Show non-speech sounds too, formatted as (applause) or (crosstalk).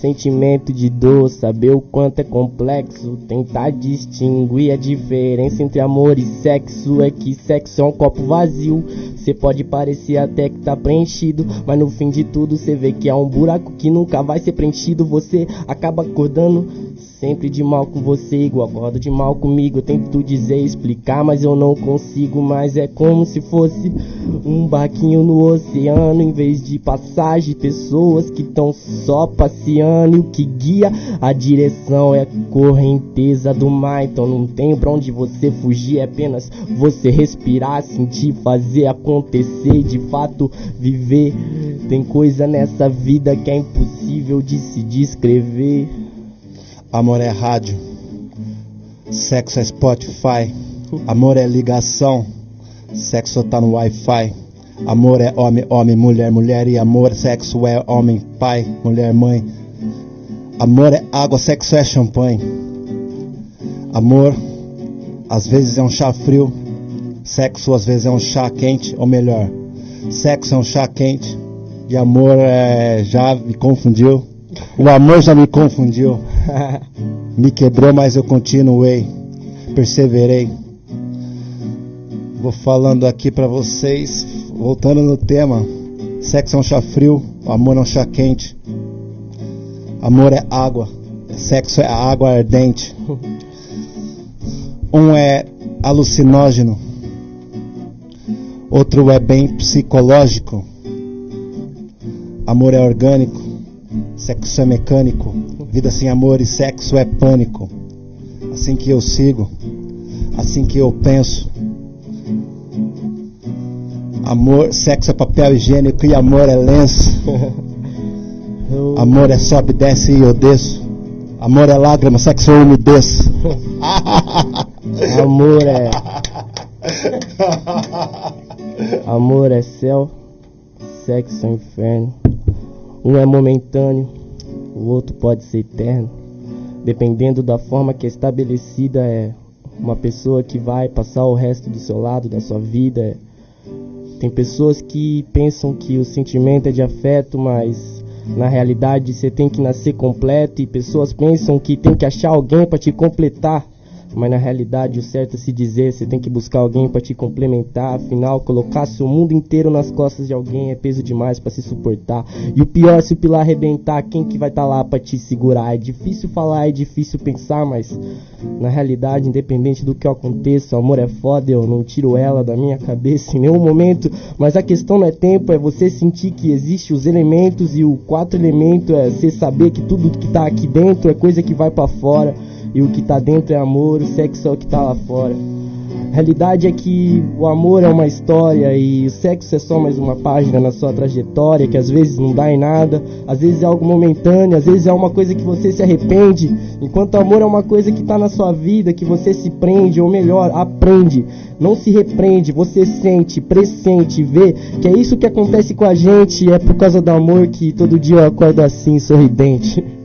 sentimento de dor, saber o quanto é complexo, tentar distinguir a diferença entre amor e sexo. É que sexo é um copo vazio, cê pode parecer até que tá preenchido, mas no fim de tudo cê vê que é um buraco que nunca vai ser preenchido. Você acaba acordando Sempre de mal com você, igual acordo de mal comigo. Eu tento dizer, explicar, mas eu não consigo. Mas é como se fosse um barquinho no oceano, em vez de passagem. Pessoas que estão só passeando. E o que guia a direção é a correnteza do mar. Então não tem pra onde você fugir, é apenas você respirar, sentir, fazer acontecer. De fato, viver. Tem coisa nessa vida que é impossível de se descrever. Amor é rádio, sexo é Spotify, amor é ligação, sexo tá no Wi-Fi. Amor é homem, homem, mulher, mulher e amor, sexo é homem, pai, mulher, mãe. Amor é água, sexo é champanhe. Amor, às vezes é um chá frio, sexo às vezes é um chá quente, ou melhor, sexo é um chá quente e amor é, já me confundiu. O amor já me confundiu. me quebrou, mas eu continuei. Perseverei. Vou falando aqui para vocês, voltando no tema. Sexo é um chá frio, amor é um chá quente. Amor é água, sexo é água ardente. Um é alucinógeno, outro é bem psicológico. Amor é orgânico, Sexo é mecânico, vida sem amor e sexo é pânico. Assim que eu sigo, assim que eu penso. Amor, sexo é papel higiênico e amor é lenço. Amor é sobe, desce e eu desço. Amor é lágrima, sexo é umidez. (laughs) Amor é. (laughs) Amor é céu, sexo é inferno. Um é momentâneo, o outro pode ser eterno. Dependendo da forma que é estabelecida, é uma pessoa que vai passar o resto do seu lado, da sua vida. Tem pessoas que pensam que o sentimento é de afeto, mas na realidade você tem que nascer completo. E pessoas pensam que tem que achar alguém para te completar. Mas na realidade o certo é se dizer, você tem que buscar alguém para te complementar, afinal colocar seu mundo inteiro nas costas de alguém é peso demais para se suportar. E o pior é se o pilar arrebentar, quem que vai estar tá lá para te segurar? É difícil falar, é difícil pensar, mas na realidade, independente do que aconteça, o amor é foda, eu não tiro ela da minha cabeça em nenhum momento, mas a questão não é tempo, é você sentir que existe os elementos e o quatro elemento é você saber que tudo que tá aqui dentro é coisa que vai para fora. E o que tá dentro é amor, o sexo é o que tá lá fora. A realidade é que o amor é uma história e o sexo é só mais uma página na sua trajetória que às vezes não dá em nada, às vezes é algo momentâneo, às vezes é uma coisa que você se arrepende, enquanto o amor é uma coisa que está na sua vida, que você se prende, ou melhor, aprende, não se repreende, você sente, pressente, vê que é isso que acontece com a gente, é por causa do amor que todo dia eu acordo assim, sorridente.